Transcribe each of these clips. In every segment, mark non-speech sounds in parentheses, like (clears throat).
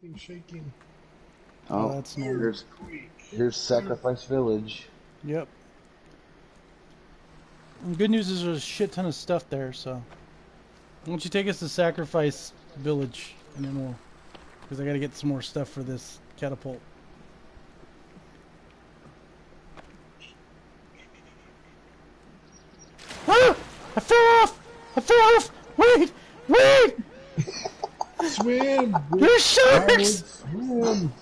Things shaking. Oh, Oh, that's normal. here's here's Sacrifice Village. Yep. And good news is there's a shit ton of stuff there, so. Why don't you take us to Sacrifice Village, and then we'll. Because I gotta get some more stuff for this catapult. Ah! I fell off! I fell off! Wait! Wait! Swim! You're sharks! Swim!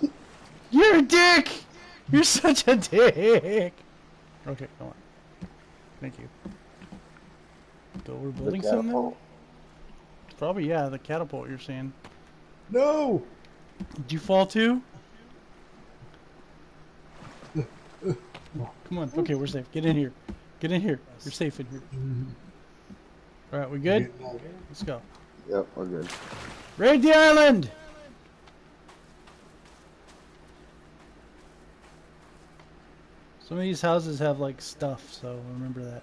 You're a dick! You're such a dick! Okay, go on. Thank you. So we're The building something? Probably, yeah, the catapult you're saying. No! Did you fall too? Come on. Okay, we're safe. Get in here. Get in here. You're safe in here. Alright, we good? Let's go. Yep, we're good. Raid the island! Some of these houses have like stuff, so remember that.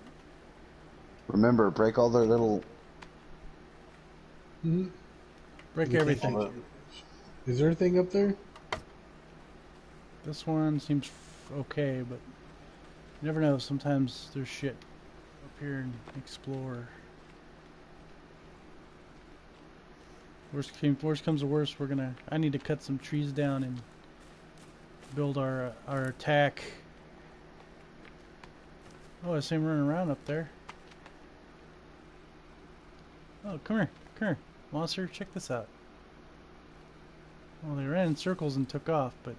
Remember, break all their little. Mhm. Break You everything. think- Is there a thing up there? This one seems okay, but you never know. Sometimes there's shit up here and explore. Worst came, worst comes to worst, we're gonna. I need to cut some trees down and build our uh, our attack. Oh, I see him running around up there. Oh, come here, come here, monster. Check this out. Well, they ran in circles and took off, but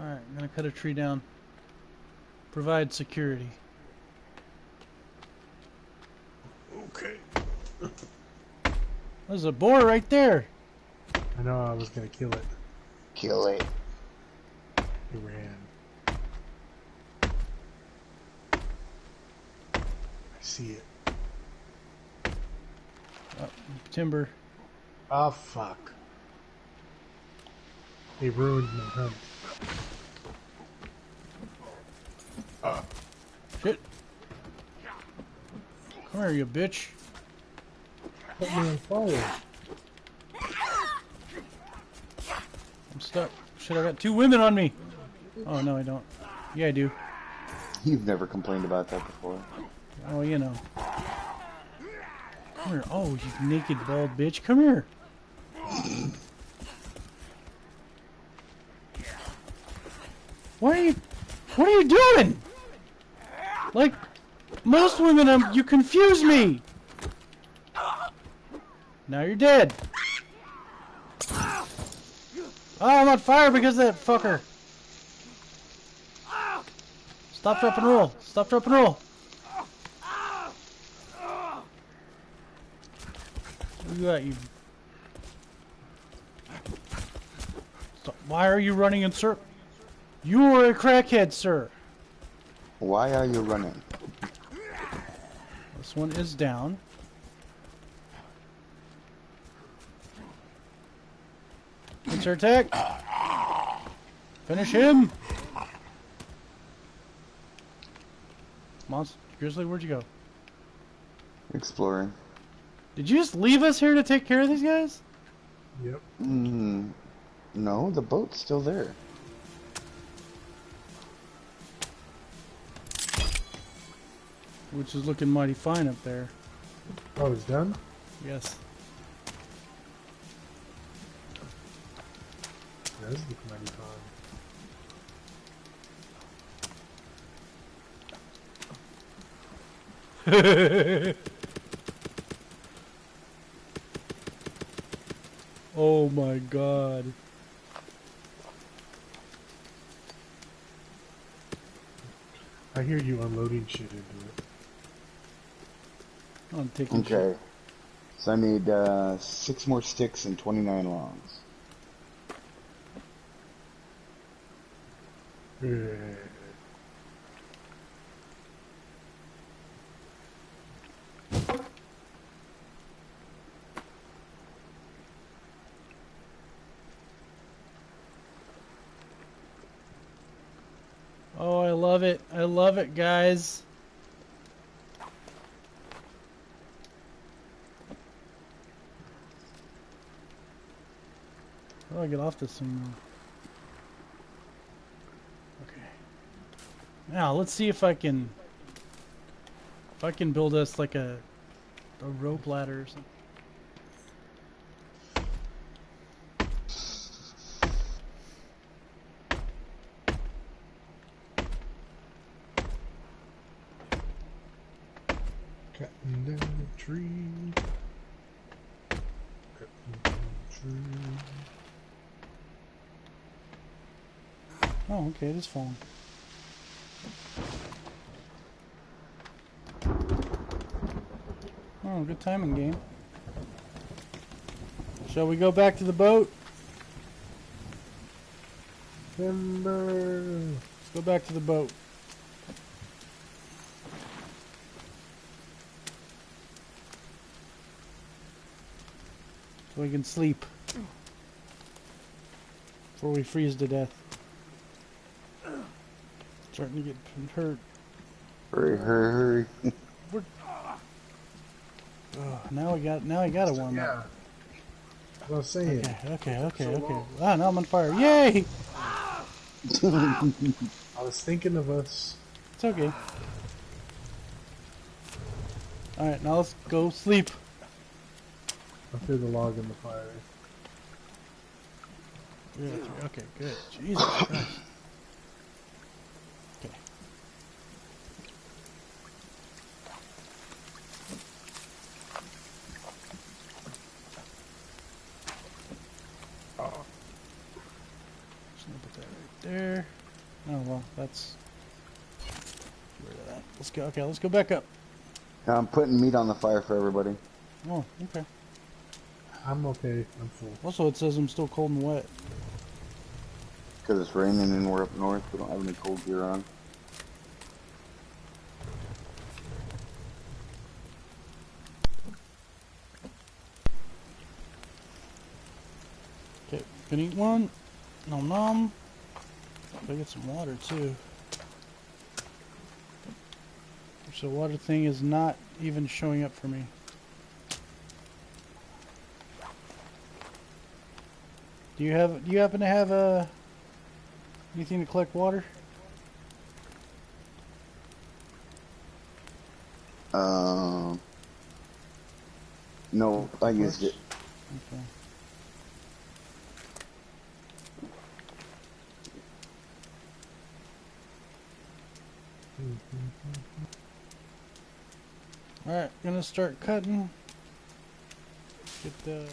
Alright, I'm gonna cut a tree down. Provide security. Okay. There's a boar right there! I know I was gonna kill it. Kill it. It ran. I see it. Oh, timber. Oh, fuck. They ruined my hunt. Shit! Come here, you bitch. Put me on fire. I'm stuck. Shit, I got two women on me! Oh, no, I don't. Yeah, I do. You've never complained about that before. Oh, you know. Come here. Oh, you naked bald bitch. Come here. What are you? What are you doing? Like most women, um, you confuse me. Now you're dead. Oh, I'm on fire because of that fucker. Stop, drop, and roll. Stop, drop, and roll. You got, you? Stop. Why are you running in? You are a crackhead, sir. Why are you running? This one is down. Answer attack. Finish him. Monster Grizzly, where'd you go? Exploring. Did you just leave us here to take care of these guys? Yep. Mm, no, the boat's still there. Which is looking mighty fine up there. Oh, it's done? Yes. That is looking mighty fine. (laughs) oh my god. I hear you unloading shit into it. I'm taking shit. Okay. So I need uh, six more sticks and 29 longs. Eh. Oh, I love it. I love it, guys. I'll I get off this thing? Now let's see if I can if I can build us like a a rope ladder or something. Cutting down the tree. Cutting down the tree. Oh, okay, it is falling. Good timing game. Shall we go back to the boat? Timber. Let's go back to the boat. So we can sleep. Before we freeze to death. Starting to get hurt. Hurry, hurry, hurry. (laughs) Ugh, now we got now I gotta warm Yeah. up. What I was saying. Okay, okay, okay, So okay. long. Ah, now I'm on fire. Yay! (laughs) I was thinking of us. It's okay. Alright, now let's go sleep. I threw the log in the fire. Yeah, okay, good. Jesus Christ. Okay. Just gonna put that right there. Oh well, that's get rid of that. Let's go. Okay, let's go back up. I'm putting meat on the fire for everybody. Oh, okay. I'm okay. I'm full. Also, it says I'm still cold and wet. Because it's raining and we're up north. We don't have any cold gear on. Okay, can eat one. Nom nom. Gotta get some water too. So water thing is not even showing up for me. Do you have? Do you happen to have uh, anything to collect water? Um, no, I used it. Okay. Alright, gonna start cutting. Get the.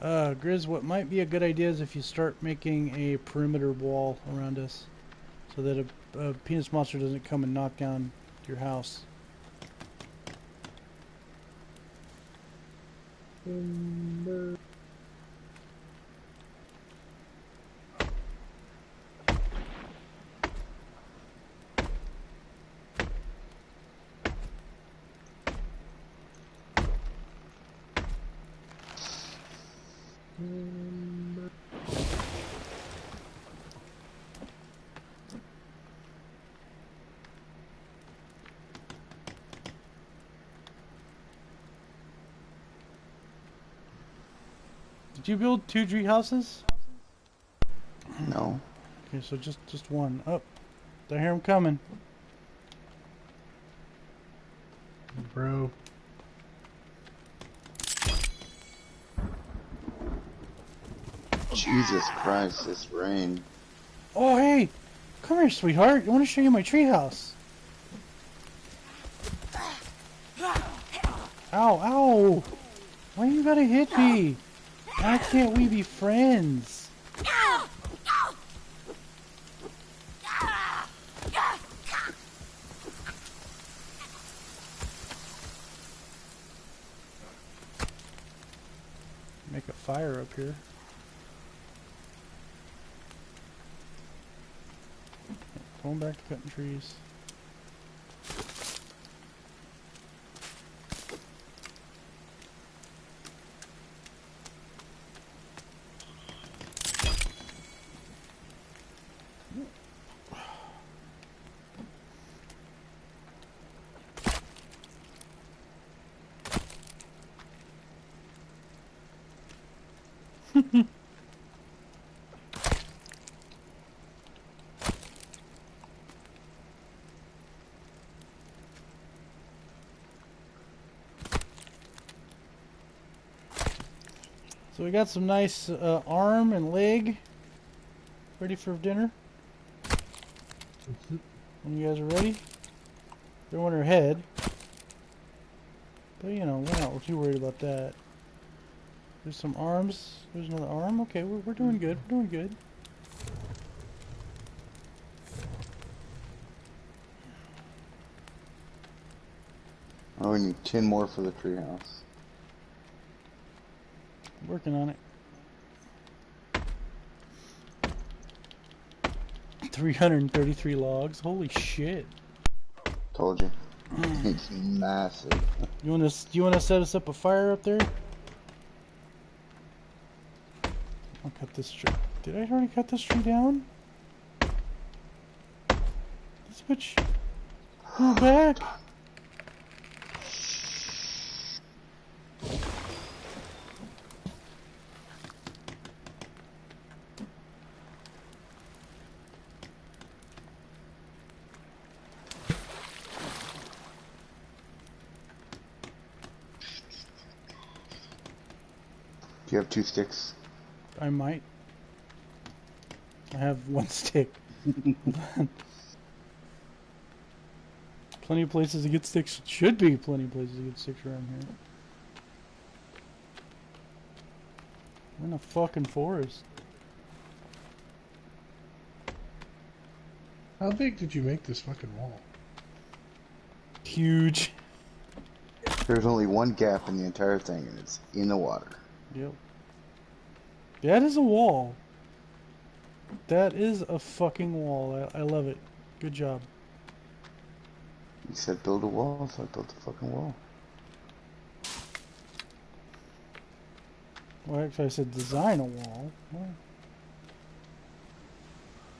Uh, Grizz, what might be a good idea is if you start making a perimeter wall around us so that a, a penis monster doesn't come and knock down your house. Timber. Did you build two tree houses? No. Okay, so just just one. Up. I hear him coming. Bro. Oh, Jesus Christ, this rain. Oh, hey! Come here, sweetheart. I want to show you my treehouse. Ow, ow! Why you gotta hit me? Why can't we be friends? Make a fire up here. Going back to cutting trees. So we got some nice uh, arm and leg ready for dinner. When you guys are ready. Don't want her head. But you know, we're not too worried about that. There's some arms. There's another arm. Okay, we're, we're doing good. We're doing good. Oh, we need 10 more for the treehouse. Working on it. 333 logs. Holy shit. Told you. it's massive. You want to? You want to set us up a fire up there? I'll cut this tree. Did I already cut this tree down? This bitch. Go back. Two sticks? I might. I have one (laughs) stick. plenty of places to get sticks. Should be plenty of places to get sticks around here. We're in a fucking forest. How big did you make this fucking wall? Huge. There's only one gap in the entire thing, and it's in the water. Yep. That is a wall. That is a fucking wall. I, I love it. Good job. You said build a wall, so I built a fucking wall. Well, actually, I said design a wall. Well,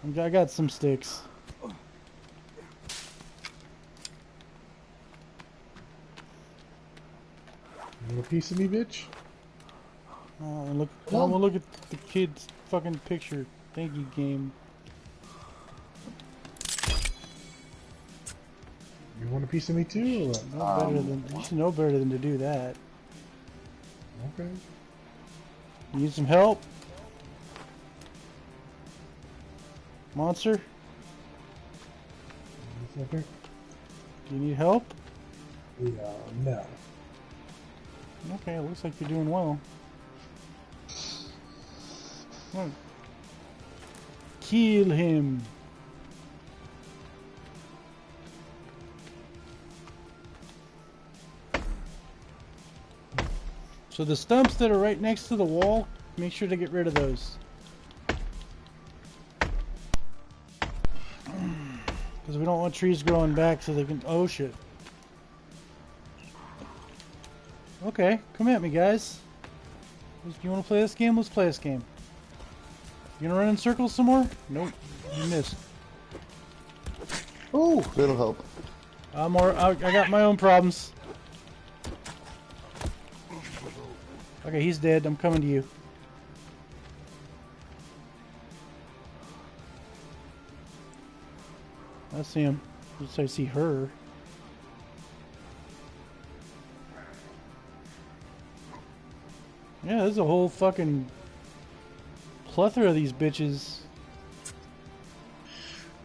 I got- I got some sticks. You want a piece of me, bitch? Oh, and look, oh, well, look at the kid's fucking picture. Thank you, game. You want a piece of me too, or what? No better Um, than you should know better than to do that. Okay. You need some help, monster? Do you need help? Yeah, no. Okay, it looks like you're doing well. Kill him. So the stumps that are right next to the wall, make sure to get rid of those. (clears throat) Because we don't want trees growing back so they can... Oh shit. Okay, come at me, guys. You want to play this game? Let's play this game. You gonna run in circles some more? Nope, you missed. Oh, that'll help. I'm more. I, I got my own problems. Okay, he's dead. I'm coming to you. I see him. Just I see her. Yeah, there's a whole fucking plethora of these bitches.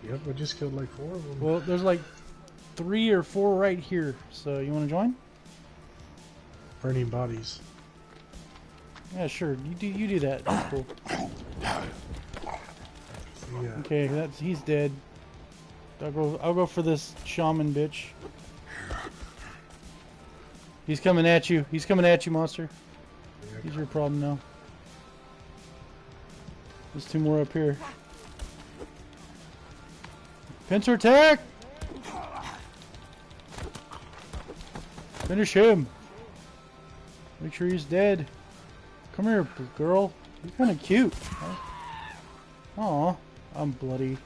Yep, we just killed like four of them. Well, there's like three or four right here. So you want to join? Burning bodies. Yeah, sure. You do. You do that. That's cool. Yeah. Okay, that's he's dead. I'll go. I'll go for this shaman bitch. He's coming at you. He's coming at you, monster. He's your problem now. There's two more up here. Pincer attack! Finish him. Make sure he's dead. Come here, girl. You're kind of cute. Aw, I'm bloody.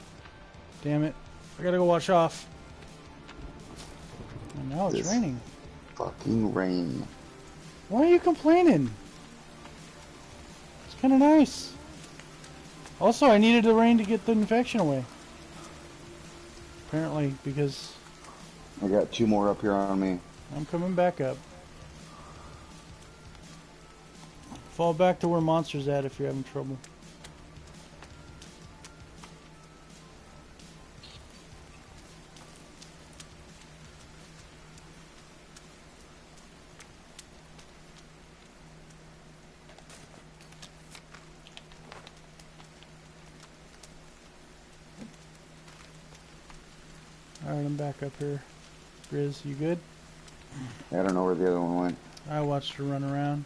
Damn it. I gotta go wash off. And now it's This- raining. Fucking rain. Why are you complaining? It's kind of nice. Also, I needed the rain to get the infection away. Apparently, because I got two more up here on me. I'm coming back up. Fall back to where monsters at if you're having trouble. Alright, I'm back up here. Grizz, you good? I don't know where the other one went. I watched her run around.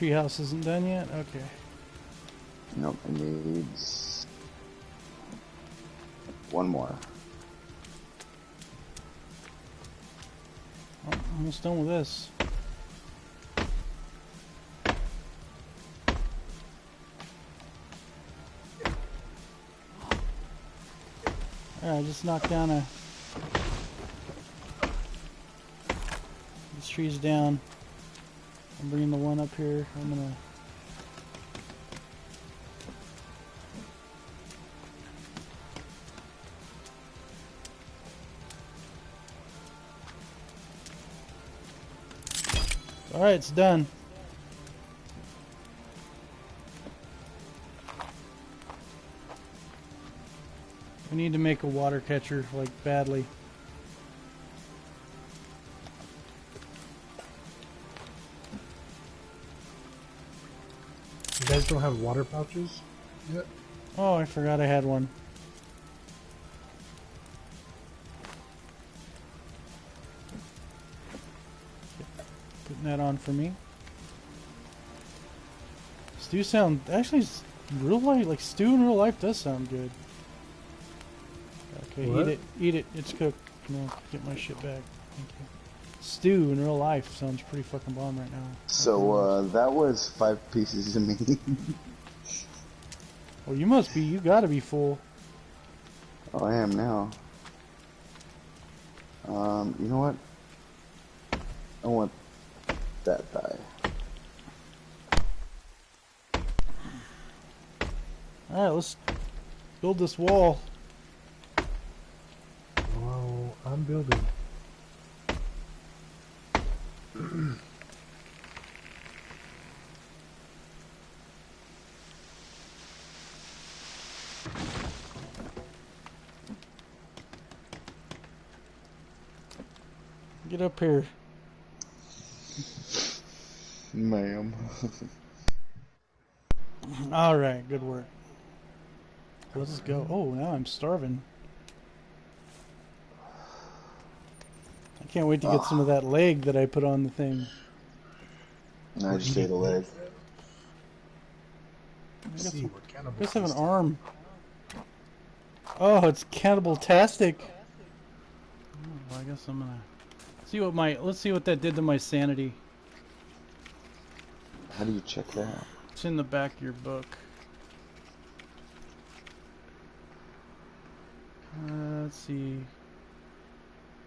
Treehouse isn't done yet? Okay. Nope, it needs one more. Oh, almost done with this. Alright, just knocked down a... This tree's down. I'm bringing the one up here. I'm gonna... Alright, it's done. We need to make a water catcher, like, badly. Don't have water pouches yet? Oh, I forgot I had one. Putting that on for me. Stew sound actually real life like stew in real life does sound good. Okay, What? eat it, eat it. It's cooked. No, get my shit back. Thank you. Stew in real life sounds pretty fucking bomb right now. So uh, that was five pieces of meat. (laughs) Well, you must be. You gotta be full. oh, I am now. Um, you know what? I want that thigh. All right, let's build this wall. Well, I'm building. Get up here. Ma'am. All right, good work. Let's go. Oh, now I'm starving. I can't wait to get some of that leg that I put on the thing. I just ate a leg. I Let's got see some- what cannibal. I just have an arm. Oh, it's cannibal-tastic. Oh, well, I guess I'm gonna see what my. Let's see what that did to my sanity. How do you check that? It's in the back of your book. Uh, let's see.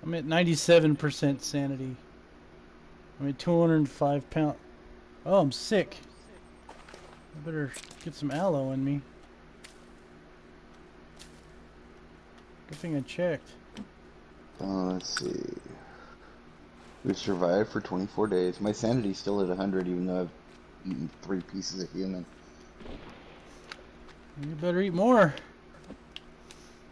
I'm at 97% sanity. I'm at 205 pound. Oh, I'm sick. I better get some aloe in me. Good thing I checked. Uh, let's see. We survived for 24 days. My sanity's still at 100, even though I've eaten three pieces of human. You better eat more.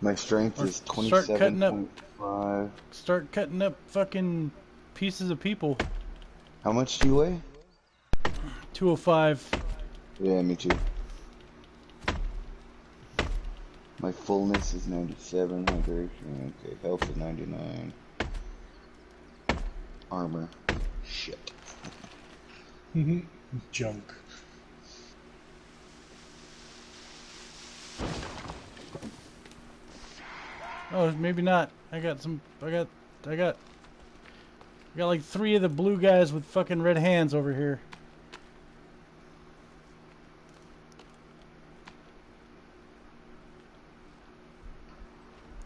My strength Or is start cutting up. 27.5. Start cutting up fucking pieces of people. How much do you weigh? 205. Yeah, me too. My fullness is 97, hydration, okay, health is 99. Armor. Shit. Mm-hmm. Junk. Oh, maybe not. I got some. I got. I got. I got like three of the blue guys with fucking red hands over here.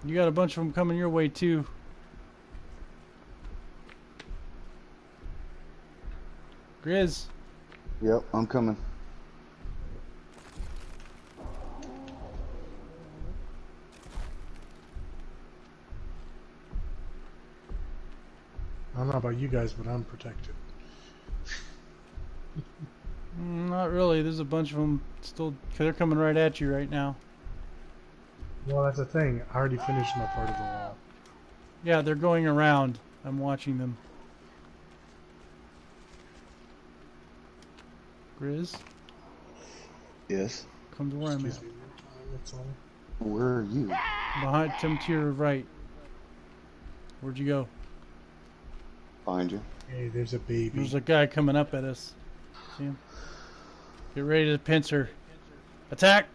You got a bunch of them coming your way too. Grizz, Yep, I'm coming. I don't know about you guys, but I'm protected. (laughs) Mm, not really. There's a bunch of them still. They're coming right at you right now. Well, that's the thing. I already finished my part of the wall. Yeah, they're going around. I'm watching them. Grizz, Yes. come to where I'm at. me. That's all. Where are you? Behind, come to your right. Where'd you go? Find you. Hey, there's a baby. There's a guy coming up at us. See him? Get ready to pincer. Attack!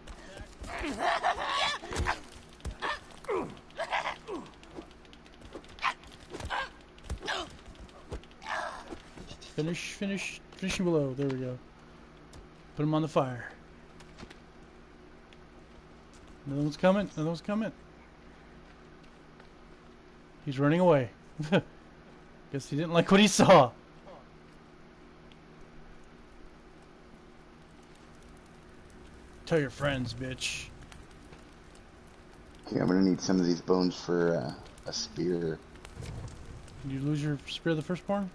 Finish, finish, finish him below. There we go. Put him on the fire. Another one's coming. Another one's coming. He's running away. (laughs) Guess he didn't like what he saw. Tell your friends, bitch. Okay, I'm gonna need some of these bones for uh, a spear. Did you lose your spear of the firstborn?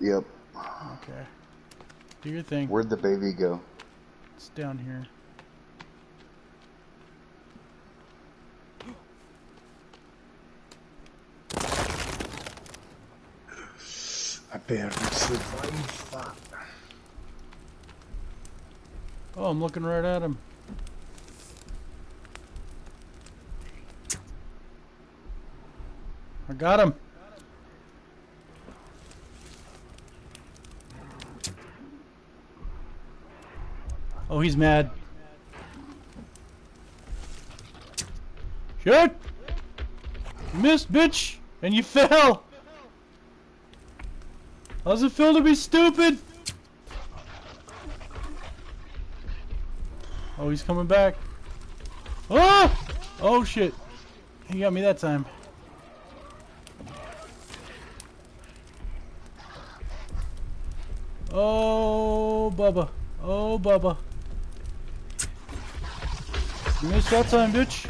Yep. Okay. Do your thing. Where'd the baby go? It's down here. I barely survived that. Oh, I'm looking right at him. I got him. Oh, he's mad. Shit! You missed, bitch! And you (laughs) fell! How's it feel to be stupid? Oh, he's coming back. Ah! Oh, shit. He got me that time. Oh, Bubba. Oh, Bubba. Missed that time, bitch.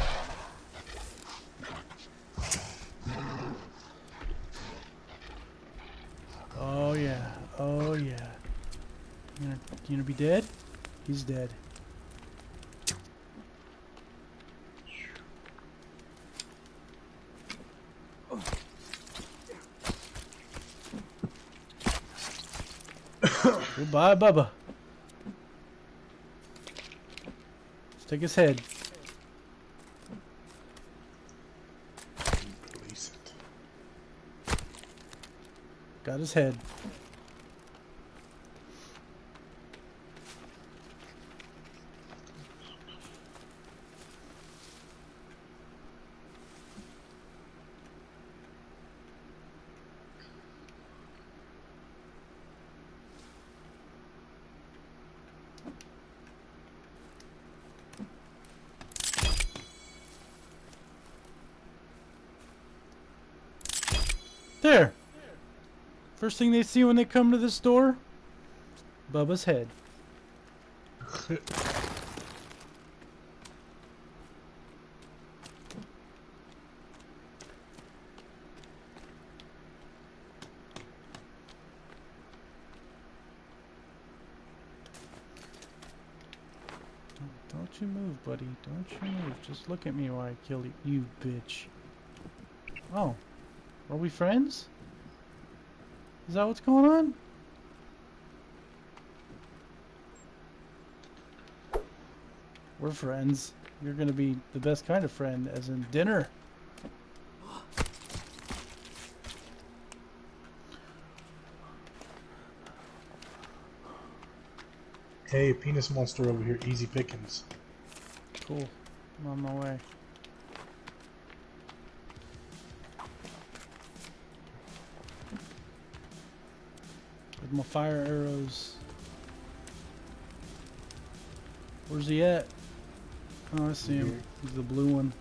Oh, yeah. Oh, yeah. You gonna, you gonna be dead? He's dead. Goodbye, Bubba. Let's take his head. Got his head. There. First thing they see when they come to the store, Bubba's head. Don't you move, buddy. Don't you move. Just look at me while I kill you, you bitch. Oh. Are we friends? Is that what's going on? We're friends. You're gonna be the best kind of friend, as in dinner. Hey, penis monster over here. Easy pickings. Cool. I'm on my way. My fire arrows. Where's he at? Oh, I see him. He's the blue one.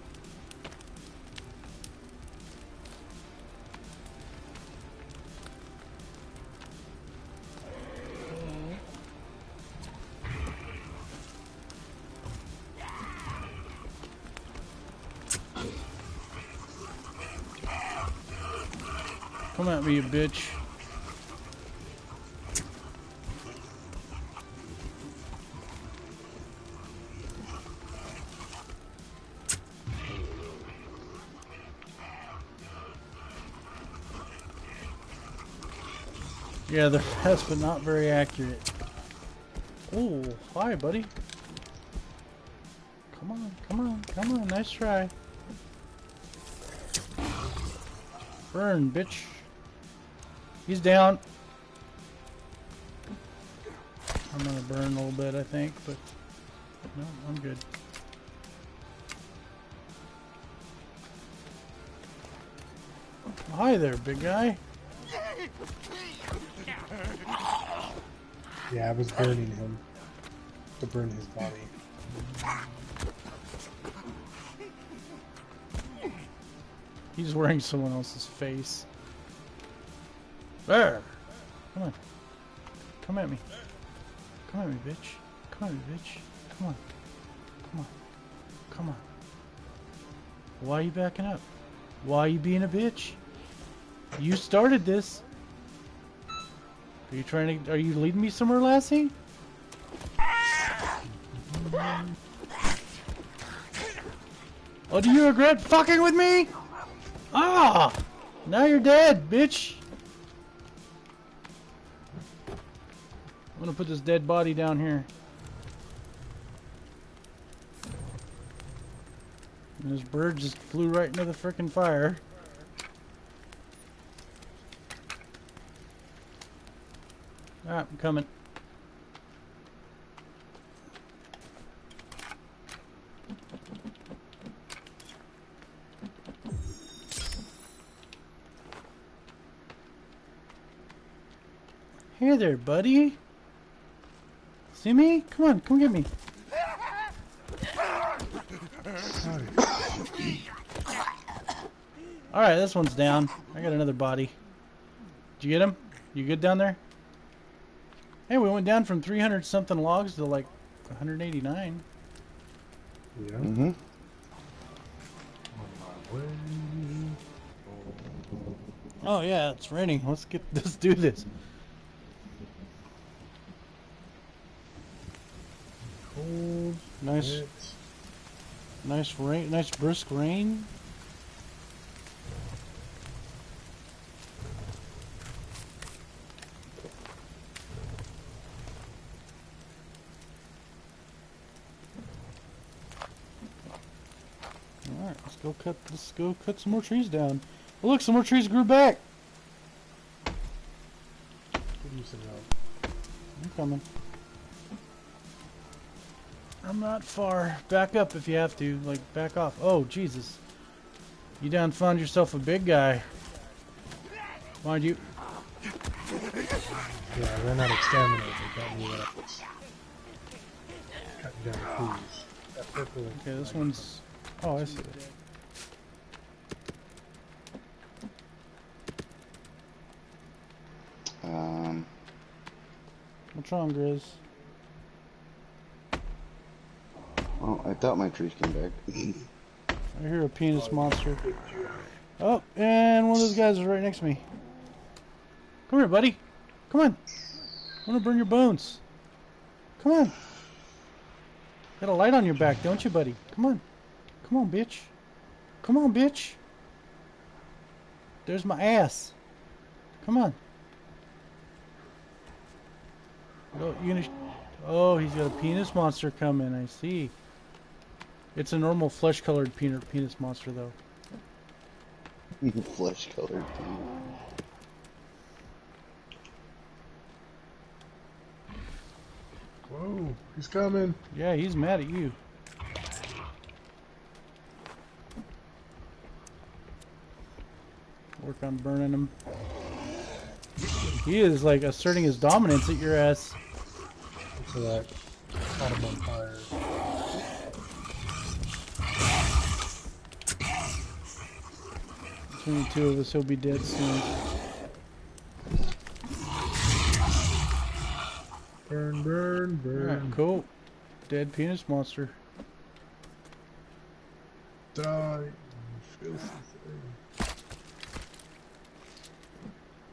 Come at me, you bitch. Yeah, they're fast, but not very accurate. Oh, hi, buddy. Come on, come on, come on. Nice try. Burn, bitch. He's down. I'm gonna burn a little bit, I think, but no, I'm good. Hi there, big guy. Yeah, I was burning him to burn his body. He's wearing someone else's face. There! Come on. Come at me. Come at me, bitch. Come at me, bitch. Come on. Come on. Come on. Why are you backing up? Why are you being a bitch? You started this. Are you trying to. Are you leading me somewhere, Lassie? Oh, do you regret fucking with me? Ah! Now you're dead, bitch! I'm gonna put this dead body down here. And this bird just flew right into the frickin' fire. Ah, I'm coming. Hey there, buddy. See me? Come on, come get me. Alright, this one's down. I got another body. Did you get him? You good down there? Hey, we went down from 300 something logs to like 189. Yeah. Mm-hmm. On my way. Oh yeah, it's raining. Let's get (laughs) let's do this. Cold. Nice wet. nice rain nice brisk rain. Alright, let's go cut let's go cut some more trees down. Oh, look, some more trees grew back. Could use some help. I'm coming. I'm not far. Back up if you have to. Like, back off. Oh, Jesus. You done found yourself a big guy. Mind you. Yeah, I ran out of stamina. They got me that. Cutting down trees. That purple. Okay, this one's... Oh, I see it. Um, What's wrong, Grizz? well, I thought my trees came back. (laughs) I hear a penis monster. Oh, and one of those guys is right next to me. Come here, buddy. Come on. I want to burn your bones. Come on. Got a light on your back, don't you, buddy? Come on. Come on, bitch. Come on, bitch. There's my ass. Come on. Oh, you gonna? Oh, he's got a penis monster coming. I see. It's a normal flesh-colored penis penis monster, though. (laughs) Flesh colored. Whoa, he's coming. Yeah, he's mad at you. Work on burning him. He is like asserting his dominance at your ass. So that caught him on fire. Between the two of us, he'll be dead soon. Burn, burn, Alright, burn. cool. Dead penis monster. Die, filthy thing.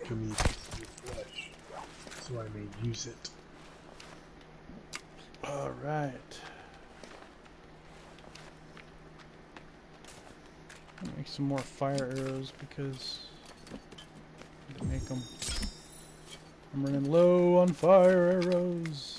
Give me a piece of your flesh, so I may use it. Alright. Make some more fire arrows because make them. I'm running low on fire arrows.